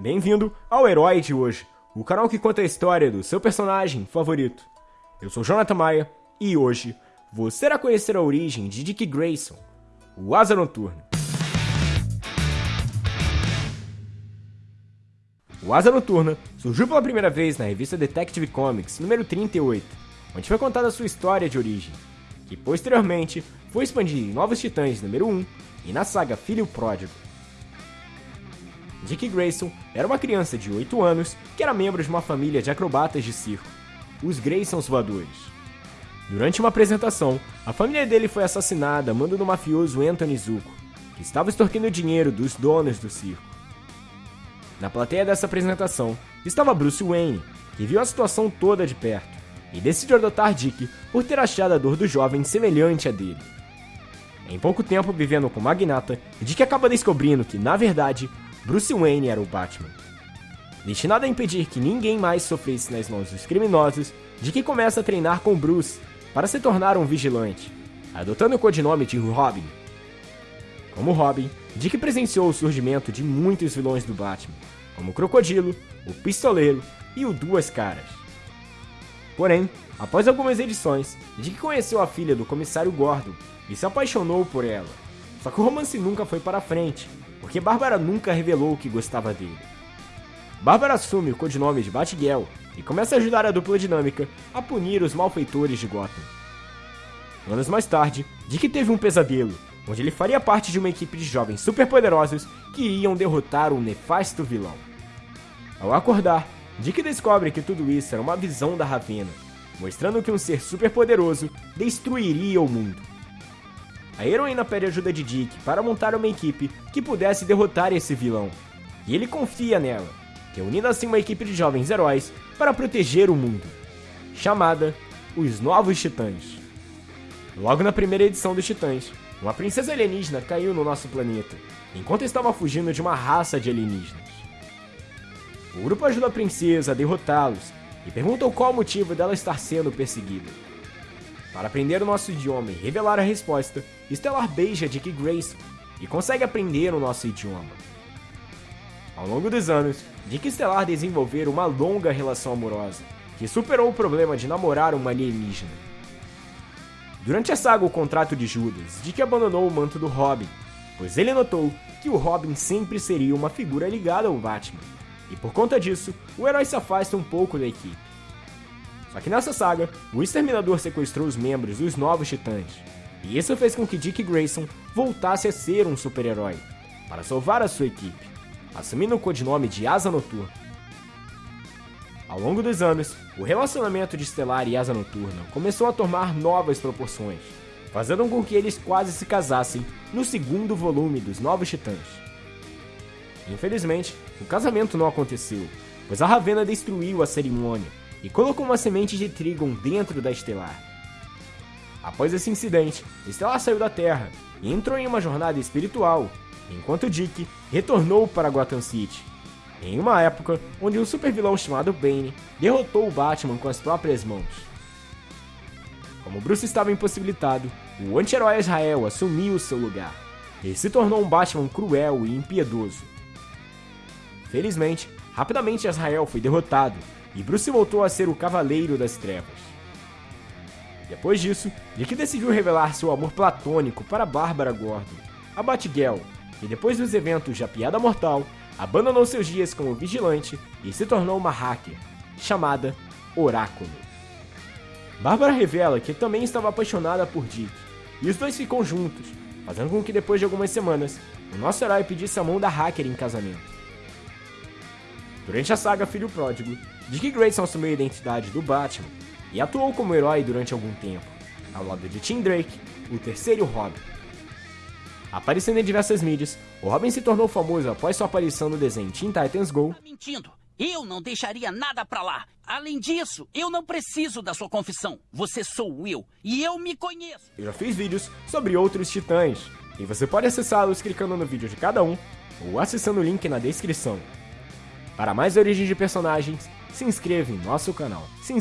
Bem-vindo ao Herói de hoje, o canal que conta a história do seu personagem favorito. Eu sou Jonathan Maia e hoje você irá conhecer a origem de Dick Grayson, o Asa Noturna. O Asa Noturna surgiu pela primeira vez na revista Detective Comics número 38, onde foi contada a sua história de origem, que posteriormente foi expandida em Novos Titãs número 1 e na saga Filho Pródigo. Dick Grayson era uma criança de 8 anos que era membro de uma família de acrobatas de circo, os Graysons Voadores. Durante uma apresentação, a família dele foi assassinada a mando do mafioso Anthony Zuko, que estava extorquindo dinheiro dos donos do circo. Na plateia dessa apresentação estava Bruce Wayne, que viu a situação toda de perto e decidiu adotar Dick por ter achado a dor do jovem semelhante à dele. Em pouco tempo vivendo com o magnata, Dick acaba descobrindo que, na verdade, Bruce Wayne era o Batman. Destinado a impedir que ninguém mais sofresse nas mãos dos criminosos, Dick começa a treinar com Bruce para se tornar um vigilante, adotando o codinome de Robin. Como Robin, Dick presenciou o surgimento de muitos vilões do Batman, como o Crocodilo, o Pistoleiro e o Duas Caras. Porém, após algumas edições, Dick conheceu a filha do comissário Gordon e se apaixonou por ela. Só que o romance nunca foi para frente, porque Bárbara nunca revelou que gostava dele. Bárbara assume o codinome de Batgirl e começa a ajudar a dupla dinâmica a punir os malfeitores de Gotham. Anos mais tarde, Dick teve um pesadelo, onde ele faria parte de uma equipe de jovens superpoderosos que iam derrotar um nefasto vilão. Ao acordar, Dick descobre que tudo isso era uma visão da Ravena, mostrando que um ser superpoderoso destruiria o mundo. A heroína pede ajuda de Dick para montar uma equipe que pudesse derrotar esse vilão, e ele confia nela, reunindo assim uma equipe de jovens heróis para proteger o mundo, chamada os Novos Titãs. Logo na primeira edição dos Titãs, uma princesa alienígena caiu no nosso planeta, enquanto estava fugindo de uma raça de alienígenas. O grupo ajuda a princesa a derrotá-los e pergunta qual o motivo dela estar sendo perseguida. Para aprender o nosso idioma e revelar a resposta, Stellar beija Dick Grayson e consegue aprender o nosso idioma. Ao longo dos anos, Dick e Stellar desenvolveram uma longa relação amorosa, que superou o problema de namorar uma alienígena. Durante a saga O Contrato de Judas, Dick abandonou o manto do Robin, pois ele notou que o Robin sempre seria uma figura ligada ao Batman, e por conta disso, o herói se afasta um pouco da equipe. Só que nessa saga, o Exterminador sequestrou os membros dos Novos Titãs, e isso fez com que Dick Grayson voltasse a ser um super-herói, para salvar a sua equipe, assumindo o codinome de Asa Noturna. Ao longo dos anos, o relacionamento de Estelar e Asa Noturna começou a tomar novas proporções, fazendo com que eles quase se casassem no segundo volume dos Novos Titãs. Infelizmente, o casamento não aconteceu, pois a Ravena destruiu a cerimônia e colocou uma semente de Trigon dentro da Estelar. Após esse incidente, Estelar saiu da Terra e entrou em uma jornada espiritual, enquanto Dick retornou para Gotham City, em uma época onde um supervilão chamado Bane derrotou o Batman com as próprias mãos. Como Bruce estava impossibilitado, o anti-herói Israel assumiu seu lugar e se tornou um Batman cruel e impiedoso. Felizmente, rapidamente Israel foi derrotado e Bruce voltou a ser o Cavaleiro das Trevas. Depois disso, Dick decidiu revelar seu amor platônico para Bárbara Gordon, a Batgirl, e depois dos eventos de A Piada Mortal, abandonou seus dias como vigilante e se tornou uma hacker, chamada Oráculo. Bárbara revela que também estava apaixonada por Dick, e os dois ficam juntos, fazendo com que depois de algumas semanas, o nosso herói pedisse a mão da hacker em casamento. Durante a saga Filho Pródigo, Dick Grayson assumiu a identidade do Batman e atuou como herói durante algum tempo, ao lado de Tim Drake, o terceiro Robin. Aparecendo em diversas mídias, o Robin se tornou famoso após sua aparição no desenho Teen Titans Go. Tá mentindo! Eu não deixaria nada pra lá. Além disso, eu não preciso da sua confissão. Você sou eu e eu me conheço. Eu já fiz vídeos sobre outros titãs e você pode acessá-los clicando no vídeo de cada um ou acessando o link na descrição. Para mais origens de personagens, se inscreva em nosso canal. Se